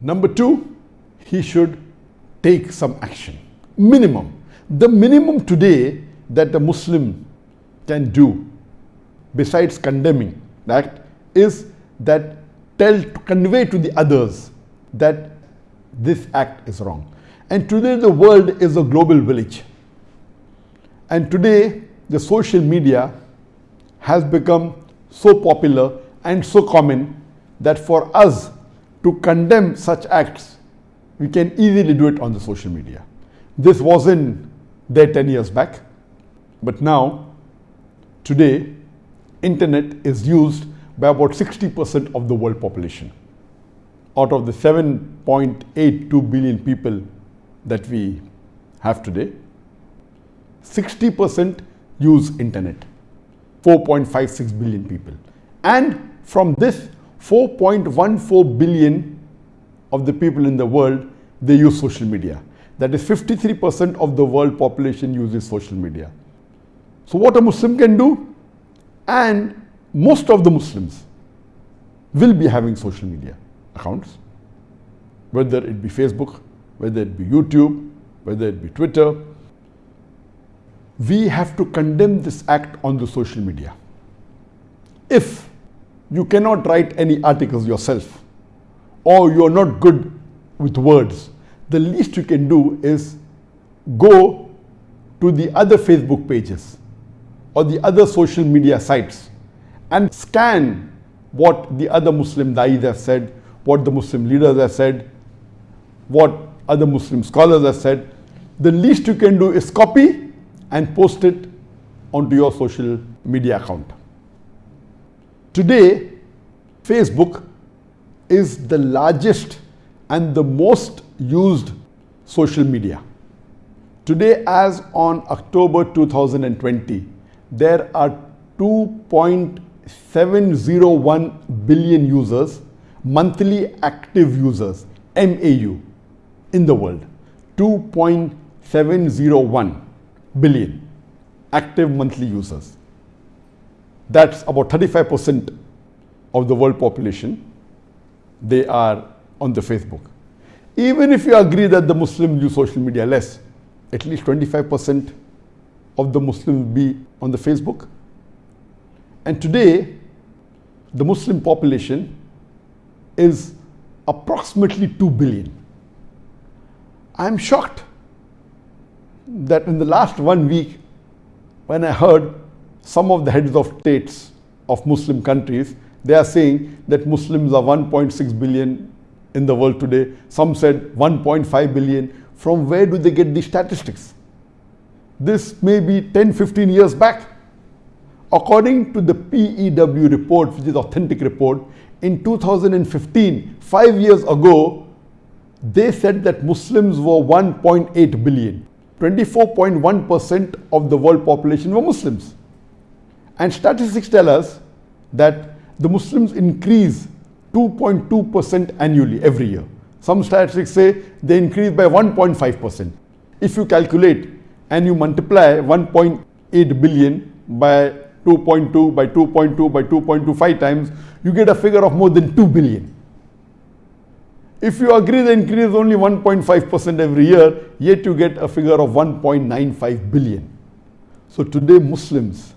Number two, he should take some action. Minimum. The minimum today that a Muslim can do, besides condemning that, is that tell, to convey to the others that this act is wrong. And today the world is a global village. And today the social media has become so popular and so common that for us to condemn such acts, we can easily do it on the social media. This wasn't there 10 years back, but now, today, internet is used by about 60% of the world population. Out of the 7.82 billion people that we have today, 60% use internet, 4.56 billion people. And from this 4.14 billion of the people in the world, they use social media. That is 53% of the world population uses social media. So what a Muslim can do, and most of the Muslims will be having social media accounts, whether it be Facebook, whether it be YouTube, whether it be Twitter. We have to condemn this act on the social media. If you cannot write any articles yourself, or you're not good with words, the least you can do is go to the other Facebook pages or the other social media sites and scan what the other Muslim da'is have said, what the Muslim leaders have said, what other Muslim scholars have said. The least you can do is copy and post it onto your social media account. Today, Facebook is the largest and the most used social media. Today, as on October 2020, there are 2.701 billion users, monthly active users, MAU, in the world. 2.701 billion active monthly users. That's about 35% of the world population. They are on the Facebook. Even if you agree that the Muslims use social media less, at least 25% of the Muslims be on the Facebook. And today, the Muslim population is approximately 2 billion. I'm shocked that in the last one week, when I heard some of the heads of states of Muslim countries, they are saying that Muslims are 1.6 billion in the world today. Some said 1.5 billion. From where do they get these statistics? This may be 10, 15 years back. According to the PEW report, which is authentic report, in 2015, five years ago, they said that Muslims were 1.8 billion. 24.1% of the world population were Muslims. And statistics tell us that the Muslims increase 2.2% annually every year. Some statistics say they increase by 1.5%. If you calculate and you multiply 1.8 billion by 2.2 by 2.2 by 2.25 times, you get a figure of more than 2 billion. If you agree the increase is only 1.5% every year, yet you get a figure of 1.95 billion. So today Muslims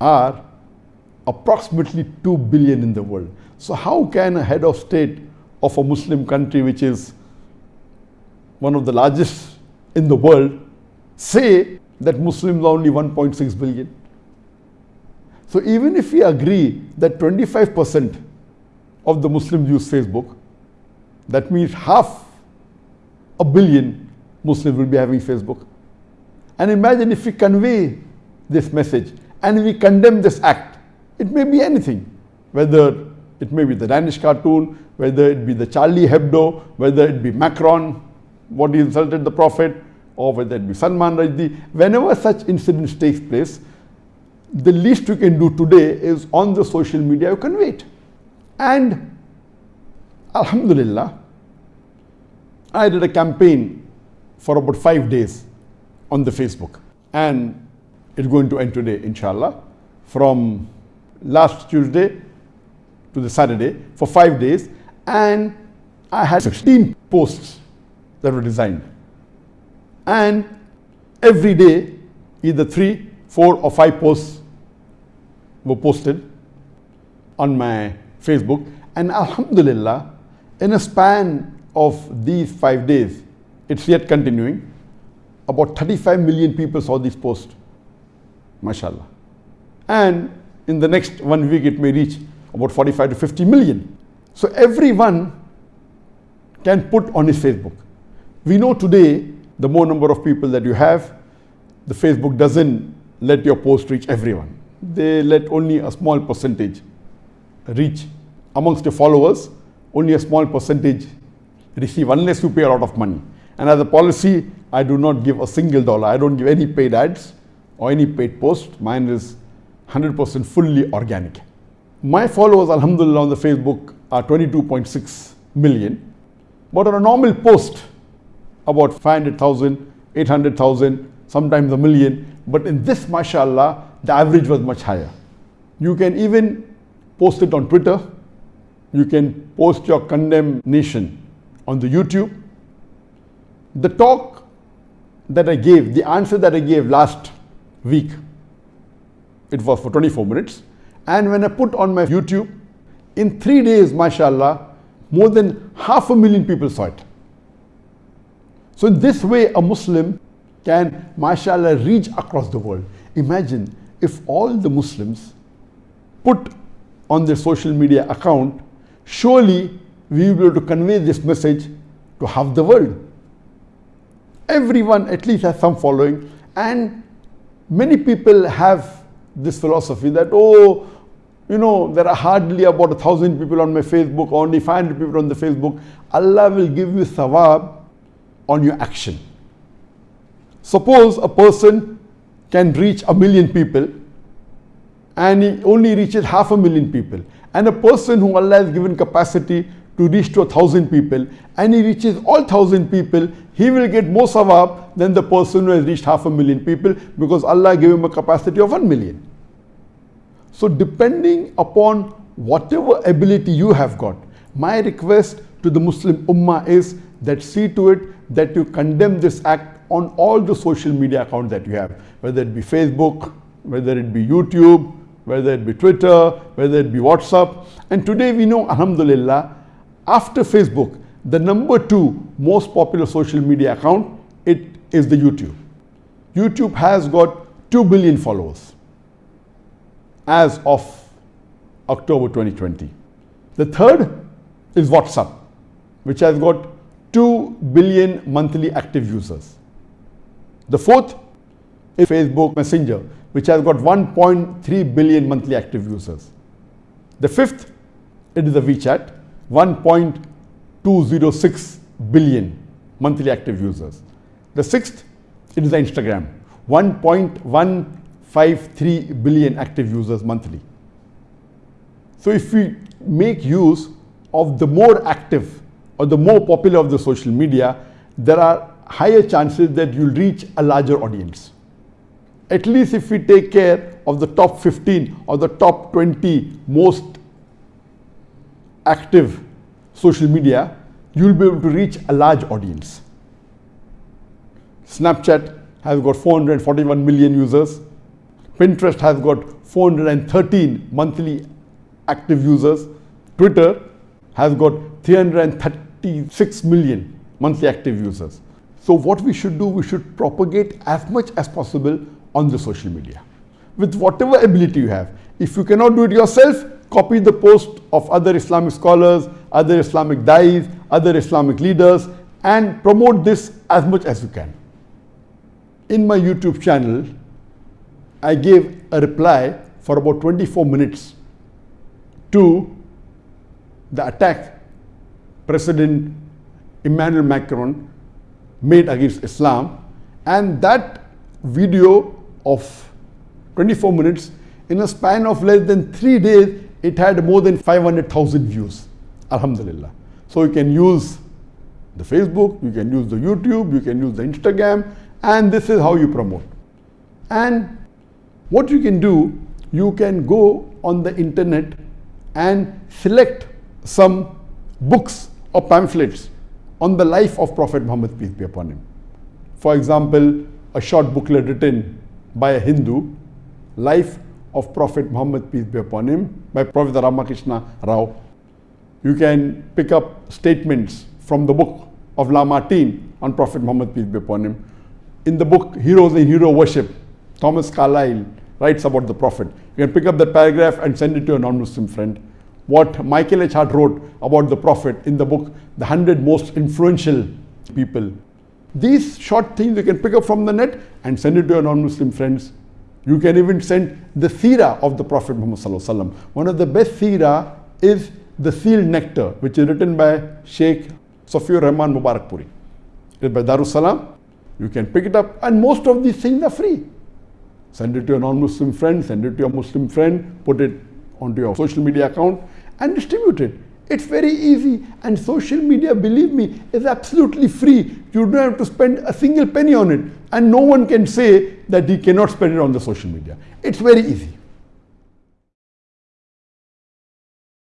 are approximately 2 billion in the world. So how can a head of state of a Muslim country which is one of the largest in the world say that Muslims are only 1.6 billion? So even if we agree that 25% of the Muslims use Facebook, that means half a billion Muslims will be having Facebook. And imagine if we convey this message and we condemn this act, it may be anything, whether it may be the Danish cartoon, whether it be the Charlie Hebdo, whether it be Macron, what he insulted the Prophet, or whether it be Salman Rushdie. Whenever such incidents takes place, the least you can do today is on the social media you convey it. And Alhamdulillah, I did a campaign for about five days on the Facebook. And it's going to end today, inshallah, from last Tuesday to the Saturday for five days. And I had 16 posts that were designed. And every day, either three, four, or five posts were posted on my Facebook. And Alhamdulillah, in a span of these five days, it's yet continuing, about 35 million people saw these posts. MashaAllah. And in the next one week, it may reach about 45 to 50 million. So everyone can put on his Facebook. We know today, the more number of people that you have, the Facebook doesn't let your post reach everyone. They let only a small percentage reach amongst your followers, only a small percentage receive unless you pay a lot of money. And as a policy, I do not give a single dollar. I don't give any paid ads or any paid post. Mine is 100% fully organic. My followers, alhamdulillah, on the Facebook are 22.6 million. But on a normal post, about 500,000, 800,000, sometimes a million. But in this, mashallah, the average was much higher. You can even post it on Twitter. You can post your condemnation on the YouTube. The talk that I gave, the answer that I gave last week, it was for 24 minutes. And when I put on my YouTube, in three days, mashallah, more than half a million people saw it. So in this way, a Muslim can, mashallah, reach across the world. Imagine if all the Muslims put on their social media account, surely we will be able to convey this message to half the world. Everyone at least has some following and many people have this philosophy that, oh, you know, there are hardly about a thousand people on my Facebook, only 500 people on the Facebook. Allah will give you thawab on your action. Suppose a person can reach a million people and he only reaches half a million people. And a person who Allah has given capacity to reach to a thousand people and he reaches all thousand people, he will get more sawab than the person who has reached half a million people because Allah gave him a capacity of one million. So depending upon whatever ability you have got, my request to the Muslim Ummah is that see to it that you condemn this act on all the social media accounts that you have, whether it be Facebook, whether it be YouTube, whether it be Twitter, whether it be WhatsApp. And today we know, Alhamdulillah, after Facebook, the number two most popular social media account, it is the YouTube. YouTube has got 2 billion followers as of October 2020. The third is WhatsApp, which has got 2 billion monthly active users. The fourth is Facebook Messenger, which has got 1.3 billion monthly active users. The fifth, it is the WeChat, 1.206 billion monthly active users. The sixth, it is the Instagram, 1.153 billion active users monthly. So if we make use of the more active or the more popular of the social media, there are higher chances that you'll reach a larger audience. At least if we take care of the top 15 or the top 20 most active social media, you'll be able to reach a large audience. Snapchat has got 441 million users. Pinterest has got 413 monthly active users. Twitter has got 336 million monthly active users. So what we should do, we should propagate as much as possible on the social media with whatever ability you have. If you cannot do it yourself, copy the post of other Islamic scholars, other Islamic dais, other Islamic leaders and promote this as much as you can. In my YouTube channel, I gave a reply for about 24 minutes to the attack President Emmanuel Macron made against Islam and that video of 24 minutes in a span of less than three days it had more than 500,000 views. Alhamdulillah. So you can use the Facebook, you can use the YouTube, you can use the Instagram, and this is how you promote. And what you can do, you can go on the internet and select some books or pamphlets on the life of Prophet Muhammad, peace be upon him. For example, a short booklet written by a Hindu, Life of Prophet Muhammad, peace be upon him, by Professor Ramakrishna Rao. You can pick up statements from the book of Lamartine on Prophet Muhammad, peace be upon him. In the book Heroes and Hero Worship, Thomas Carlyle writes about the Prophet. You can pick up that paragraph and send it to a non-Muslim friend. What Michael H. Hart wrote about the Prophet in the book, The 100 Most Influential People. These short things you can pick up from the net and send it to your non-Muslim friends. You can even send the seerah of the Prophet Muhammad One of the best seerah is the Sealed Nectar, which is written by Sheikh Safiur Rahman Mubarakpuri. It's by Darussalam. You can pick it up and most of these things are free. Send it to your non-Muslim friend, send it to your Muslim friend, put it onto your social media account and distribute it. It's very easy and social media, believe me, is absolutely free. You don't have to spend a single penny on it and no one can say that he cannot spend it on the social media. It's very easy.